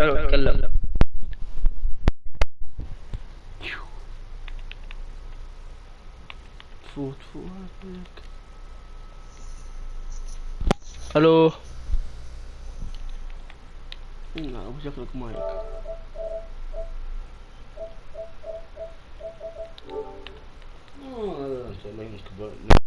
ألو اتكلم فوت فوت. ألو؟ لا أبو شكلك مايك. آه، إن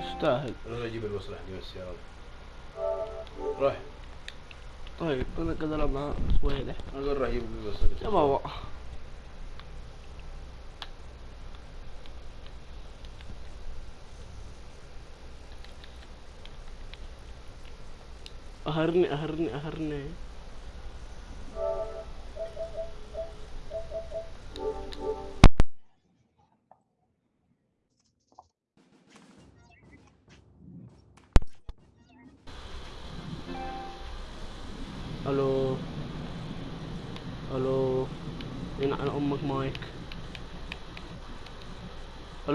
يستاهل. أنا أجيب الوصل حقي بس يا رب. روح. طيب أنا ألعب مع سويلة أنا أقول راح أجيب الوصل يا بابا أهرني أهرني أهرني.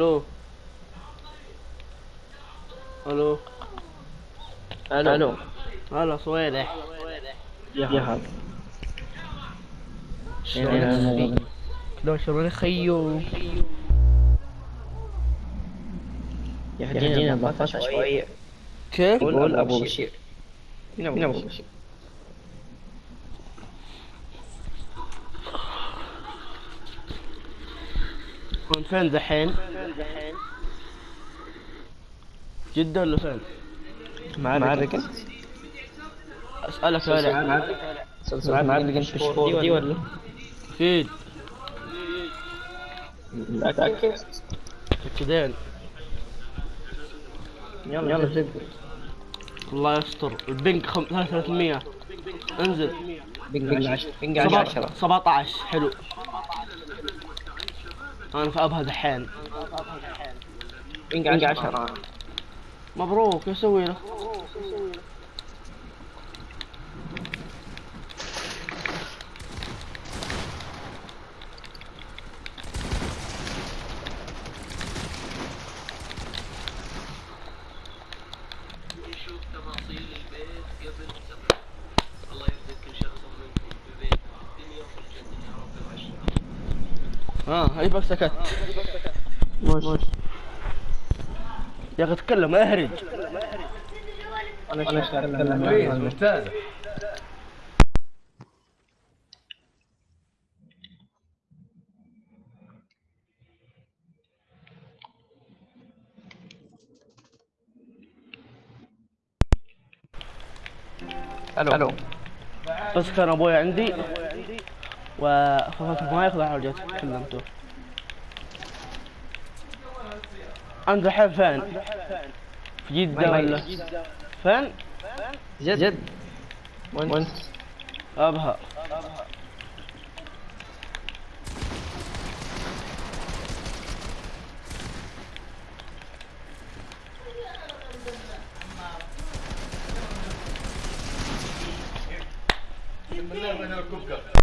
ألو ألو ألو ألو هلا صويلح يا هلا شلون شلون خيو يهدينا الله شوية كيف قول ابو بشير ابو بشير وين فين دحين؟ جدة ولا فين؟ معركة. أسألك سؤال معركة. انت بشهور دي ولا؟ أكيد. متأكد كذين يلا. يلا. زد الله يستر. البنك خم... 300 انزل. بنج 10 بنج سبعة- 10 17 حلو. أنا في ابها دحين بنج 10 مبروك إيش أسوي له؟ آه هيبك سكت. يا أخي تكلم اهرج أنا اتكلم كويس ممتازة ألو. ألو. بس كان أبوي عندي؟ وخفت ما ياخذ على جت كلمته انت الحين فين؟ في جدة؟ ولا؟ فين؟ جد. جد. وين أبها. ابلع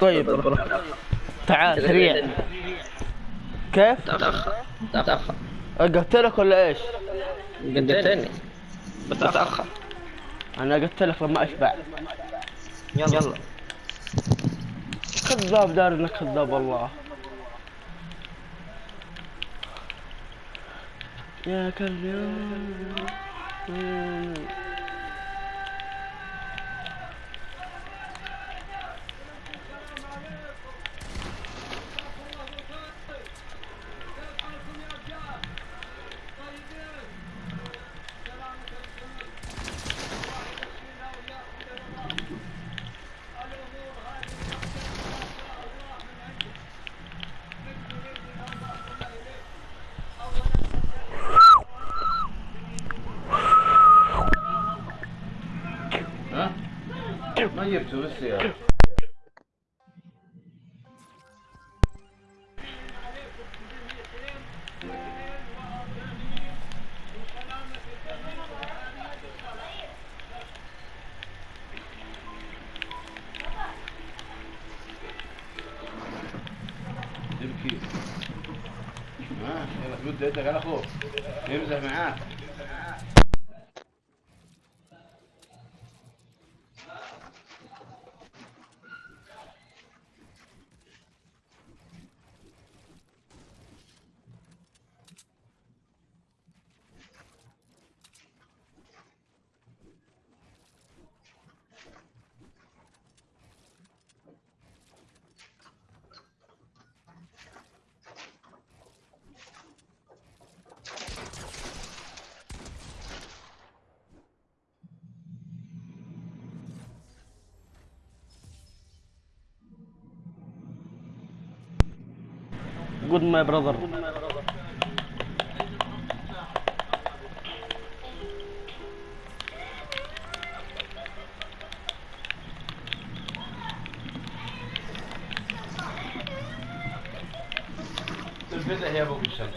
طيب. تعال سريع. كيف؟ تأخر. تأخر أقتلك ولا إيش؟ قدمتني بتأخر. أنا أقتلك لما أشبع. يلا. يلا. كذاب دار إنك كذاب والله. يا كلب يا ما جبته جود ماي براذر تنفتح يا ابو الشمس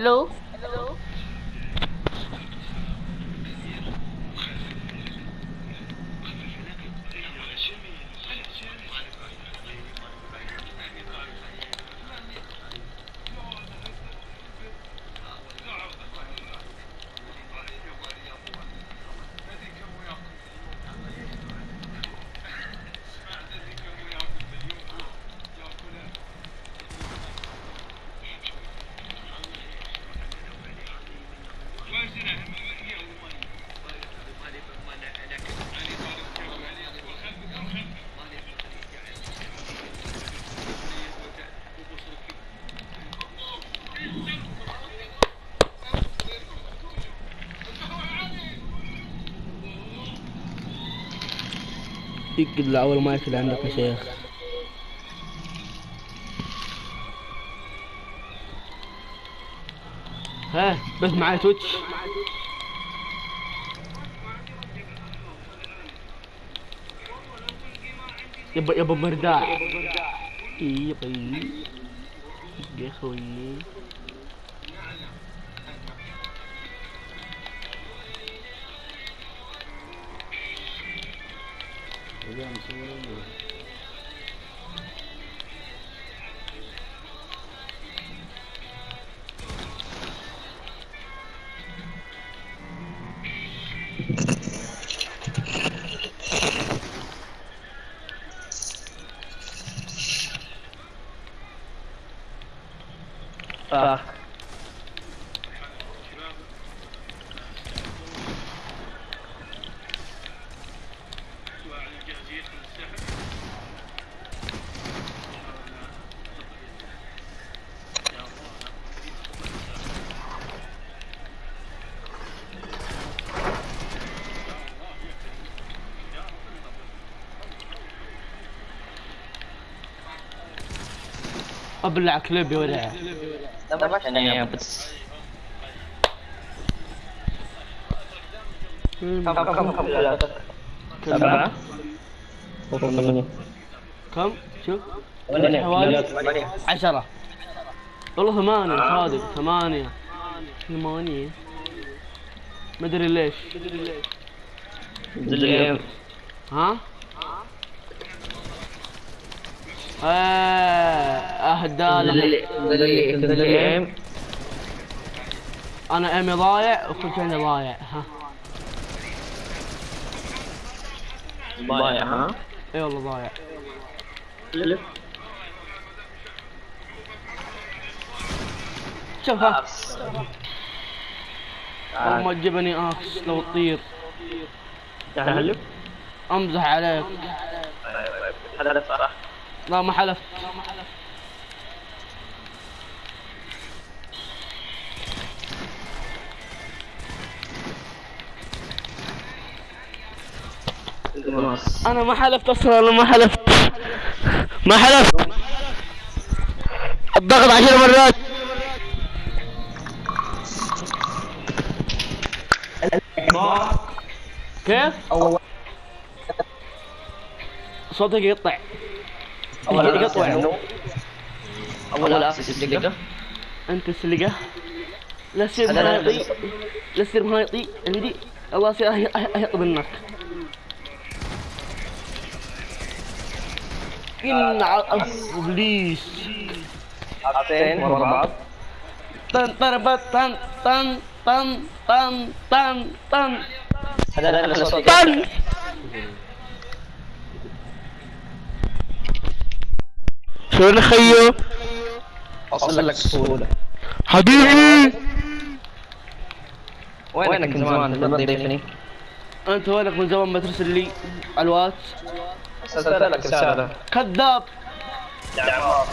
ألو يقعد لأول مايك اللي عندك يا شيخ ها بس معي تويتش يبا يبا مرداع يبا يا خوي Hocam, ابلع ولع يعني بس. كم؟ كم؟ كم؟ كم؟ سبعة. كم؟ شوف ثمانية. حوالي ثمانية. عشرة. والله ثمانية صادق ثمانية. ثمانية. ما أدري ليش. الجيم ها؟ الجيم أنا ايمي ضايع وكل شيء ضايع ها. ضايع ها؟ إي والله ضايع. شوف ها. والله ما تجيبني آكس لو تطير. تحلف أمزح عليك. هذا صراحة لا ما حلفت. أنا ما حلفت أصلا أنا ما حلفت ما حلفت الضغط عشر مرات كيف؟ صوتك يقطع أول يقطع دقيقة انت السلقة لا تصير لا مهايطي. لا تصير مهايطي عندي الله أهي- اهيط منك إن ع- ابليس حاطين ورا بعض. طن طربت طن طن طن طن طن طن هذا لا صوت طن. شلون خيو؟ أوصل لك بسهولة. حبيبي. وينك من زمان؟ لما تضيفني؟ أنت وينك من زمان ما ترسل لي على الواتس؟ أرسلت لك رسالة كذاب. يا عمار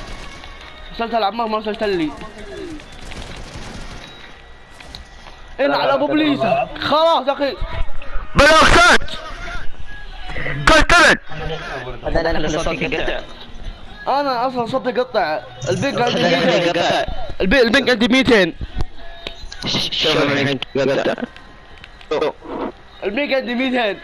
رسلت العمار ما رسلت لي. إن على أبو بليسة خلاص يا أخي. لا يخلص صوت يقطع أنا أصلا صوتي قطع. البنك عندي 200 البنك عندي 200 شوف البنك عندي 200